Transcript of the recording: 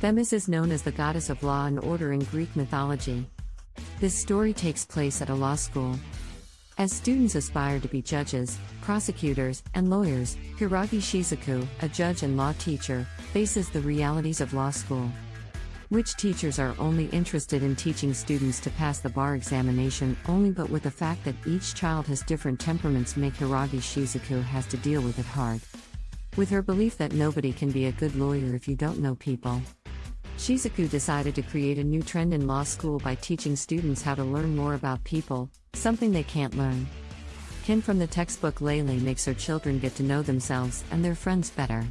Themis is known as the goddess of law and order in Greek mythology. This story takes place at a law school. As students aspire to be judges, prosecutors, and lawyers, Hiragi Shizuku, a judge and law teacher, faces the realities of law school. Which teachers are only interested in teaching students to pass the bar examination only but with the fact that each child has different temperaments make Hiragi Shizuku has to deal with it hard. With her belief that nobody can be a good lawyer if you don't know people. Shizuku decided to create a new trend in law school by teaching students how to learn more about people, something they can't learn. Kin from the textbook Lele makes her children get to know themselves and their friends better.